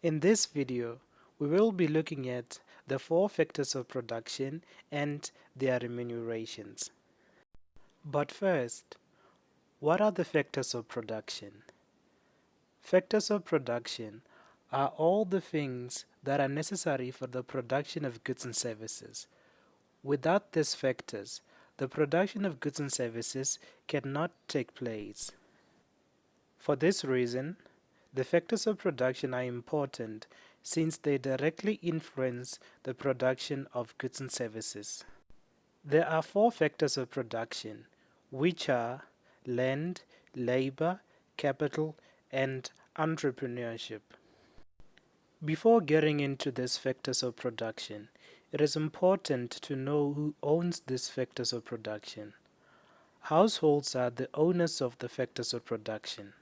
In this video, we will be looking at the four factors of production and their remunerations. But first, what are the factors of production? Factors of production are all the things that are necessary for the production of goods and services. Without these factors, the production of goods and services cannot take place. For this reason, the factors of production are important since they directly influence the production of goods and services. There are four factors of production, which are land, labor, capital, and entrepreneurship. Before getting into these factors of production, it is important to know who owns these factors of production. Households are the owners of the factors of production.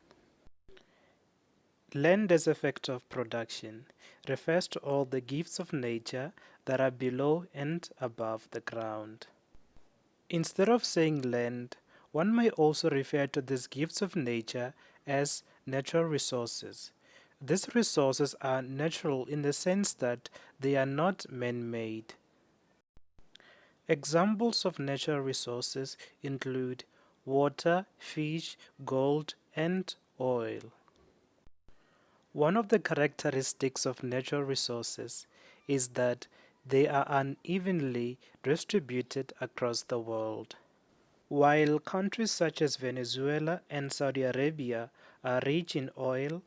Land as a factor of production refers to all the gifts of nature that are below and above the ground. Instead of saying land, one may also refer to these gifts of nature as natural resources. These resources are natural in the sense that they are not man-made. Examples of natural resources include water, fish, gold, and oil. One of the characteristics of natural resources is that they are unevenly distributed across the world. While countries such as Venezuela and Saudi Arabia are rich in oil,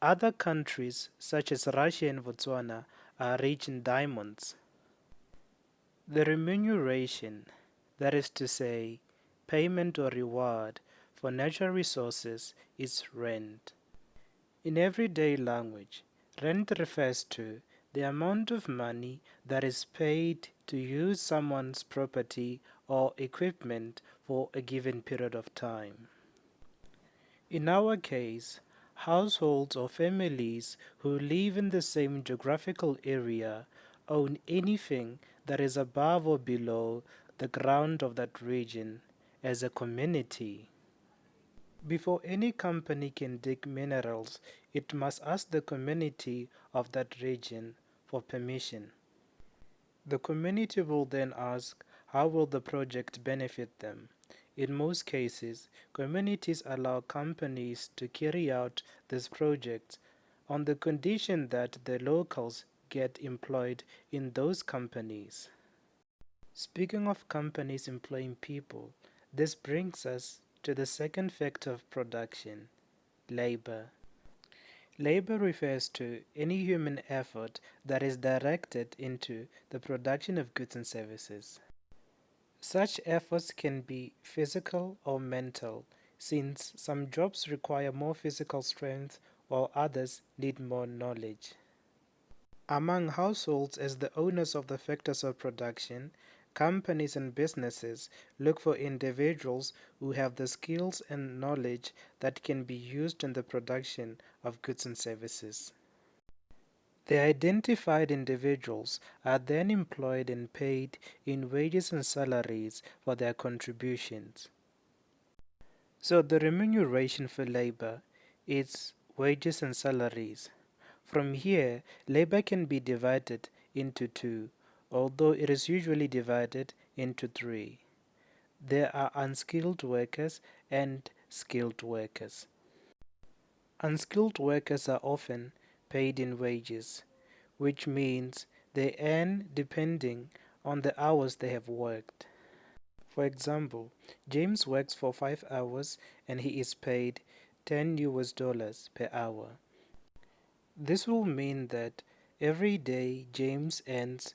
other countries such as Russia and Botswana are rich in diamonds. The remuneration, that is to say, payment or reward for natural resources is rent. In everyday language, rent refers to the amount of money that is paid to use someone's property or equipment for a given period of time. In our case, households or families who live in the same geographical area own anything that is above or below the ground of that region as a community. Before any company can dig minerals, it must ask the community of that region for permission. The community will then ask how will the project benefit them. In most cases, communities allow companies to carry out these projects on the condition that the locals get employed in those companies. Speaking of companies employing people, this brings us to the second factor of production, labor. Labor refers to any human effort that is directed into the production of goods and services. Such efforts can be physical or mental, since some jobs require more physical strength while others need more knowledge. Among households as the owners of the factors of production, Companies and businesses look for individuals who have the skills and knowledge that can be used in the production of goods and services. The identified individuals are then employed and paid in wages and salaries for their contributions. So the remuneration for labor is wages and salaries. From here, labor can be divided into two although it is usually divided into three. There are unskilled workers and skilled workers. Unskilled workers are often paid in wages, which means they earn depending on the hours they have worked. For example, James works for 5 hours and he is paid 10 US dollars per hour. This will mean that every day James earns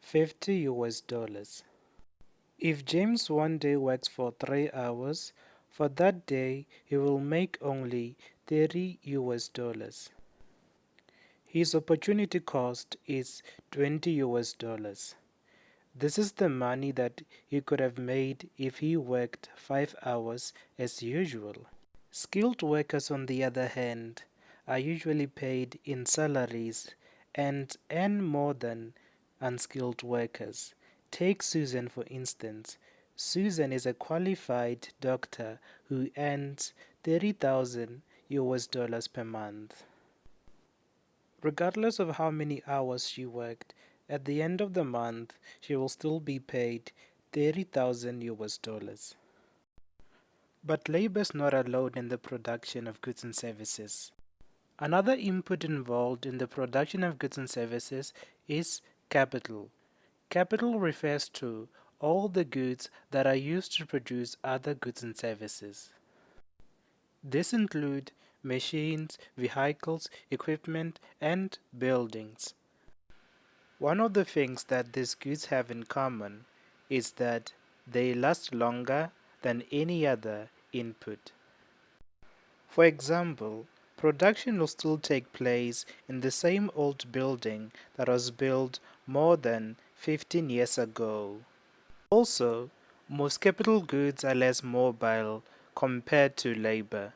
50 US dollars. If James one day works for 3 hours, for that day he will make only 30 US dollars. His opportunity cost is 20 US dollars. This is the money that he could have made if he worked 5 hours as usual. Skilled workers on the other hand are usually paid in salaries and earn more than unskilled workers. Take Susan for instance. Susan is a qualified doctor who earns 30,000 US dollars per month. Regardless of how many hours she worked, at the end of the month she will still be paid 30,000 US dollars. But labor is not alone in the production of goods and services. Another input involved in the production of goods and services is capital. Capital refers to all the goods that are used to produce other goods and services. This include machines, vehicles, equipment, and buildings. One of the things that these goods have in common is that they last longer than any other input. For example, production will still take place in the same old building that was built more than 15 years ago. Also, most capital goods are less mobile compared to labor.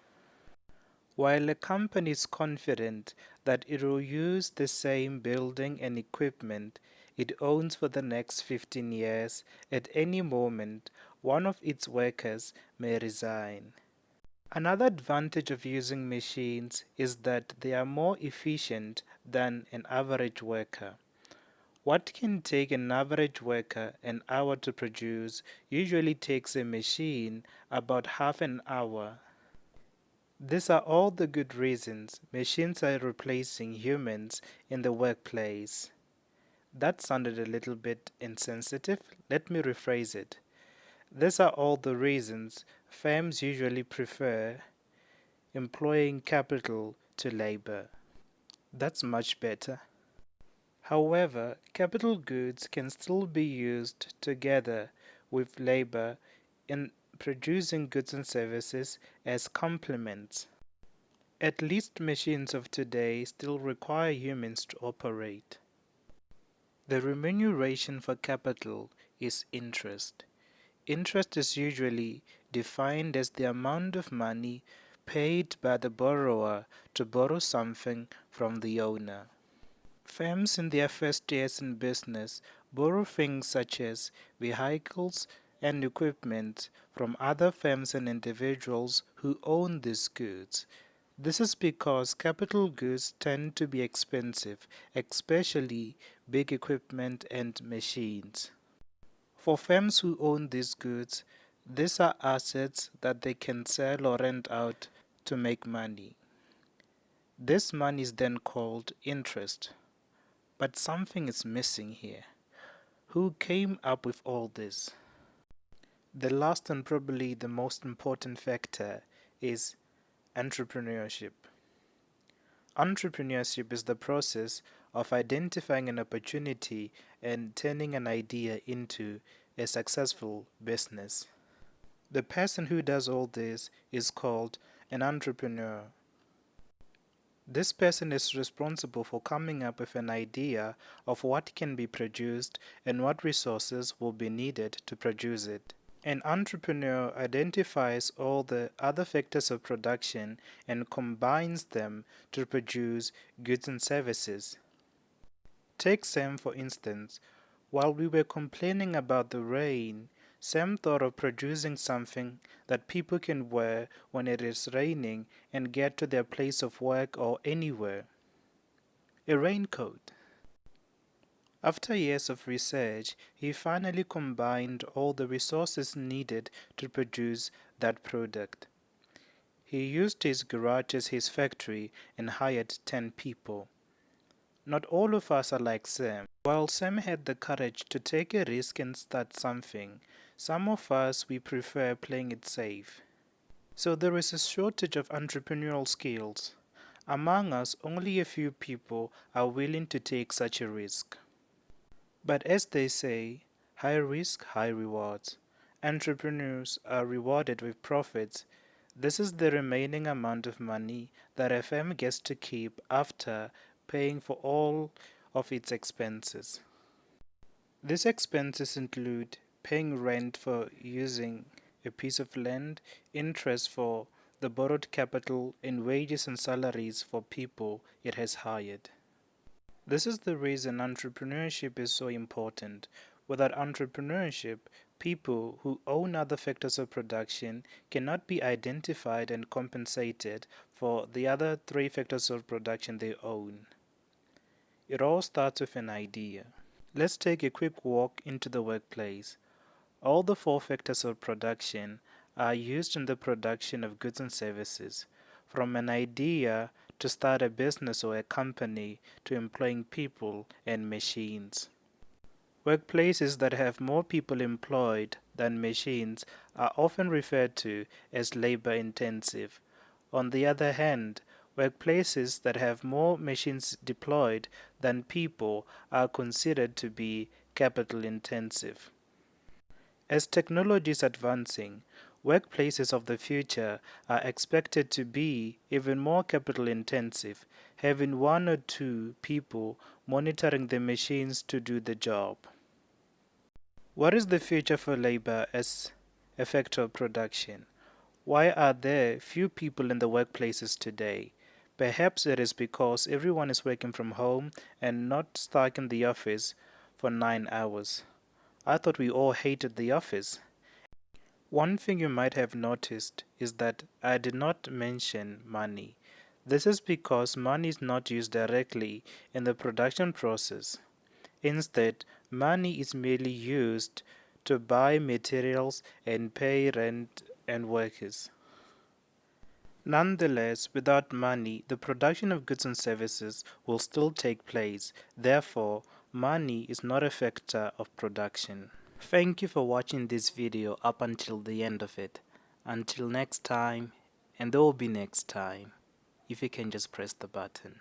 While a company is confident that it will use the same building and equipment it owns for the next 15 years, at any moment one of its workers may resign. Another advantage of using machines is that they are more efficient than an average worker. What can take an average worker an hour to produce usually takes a machine about half an hour. These are all the good reasons machines are replacing humans in the workplace. That sounded a little bit insensitive. Let me rephrase it. These are all the reasons firms usually prefer employing capital to labor. That's much better. However, capital goods can still be used together with labor in producing goods and services as complements. At least machines of today still require humans to operate. The remuneration for capital is interest. Interest is usually defined as the amount of money paid by the borrower to borrow something from the owner. Firms in their first years in business borrow things such as vehicles and equipment from other firms and individuals who own these goods. This is because capital goods tend to be expensive, especially big equipment and machines. For firms who own these goods, these are assets that they can sell or rent out to make money. This money is then called interest. But something is missing here. Who came up with all this? The last and probably the most important factor is entrepreneurship. Entrepreneurship is the process of identifying an opportunity and turning an idea into a successful business. The person who does all this is called an entrepreneur. This person is responsible for coming up with an idea of what can be produced and what resources will be needed to produce it. An entrepreneur identifies all the other factors of production and combines them to produce goods and services. Take Sam for instance. While we were complaining about the rain, Sam thought of producing something that people can wear when it is raining and get to their place of work or anywhere. A raincoat. After years of research, he finally combined all the resources needed to produce that product. He used his garage as his factory and hired 10 people. Not all of us are like Sam. While Sam had the courage to take a risk and start something, some of us we prefer playing it safe. So there is a shortage of entrepreneurial skills. Among us, only a few people are willing to take such a risk. But as they say, high risk, high rewards. Entrepreneurs are rewarded with profits. This is the remaining amount of money that FM gets to keep after paying for all of its expenses. These expenses include paying rent for using a piece of land, interest for the borrowed capital, and wages and salaries for people it has hired. This is the reason entrepreneurship is so important. Without entrepreneurship, people who own other factors of production cannot be identified and compensated for the other three factors of production they own. It all starts with an idea. Let's take a quick walk into the workplace. All the four factors of production are used in the production of goods and services, from an idea to start a business or a company to employing people and machines. Workplaces that have more people employed than machines are often referred to as labor intensive. On the other hand, workplaces that have more machines deployed than people are considered to be capital intensive. As technology is advancing, workplaces of the future are expected to be even more capital intensive, having one or two people monitoring the machines to do the job. What is the future for labor as a factor of production? Why are there few people in the workplaces today? Perhaps it is because everyone is working from home and not stuck in the office for nine hours. I thought we all hated the office. One thing you might have noticed is that I did not mention money. This is because money is not used directly in the production process. Instead, money is merely used to buy materials and pay rent and workers. Nonetheless, without money, the production of goods and services will still take place. Therefore, money is not a factor of production. Thank you for watching this video up until the end of it. Until next time, and there will be next time, if you can just press the button.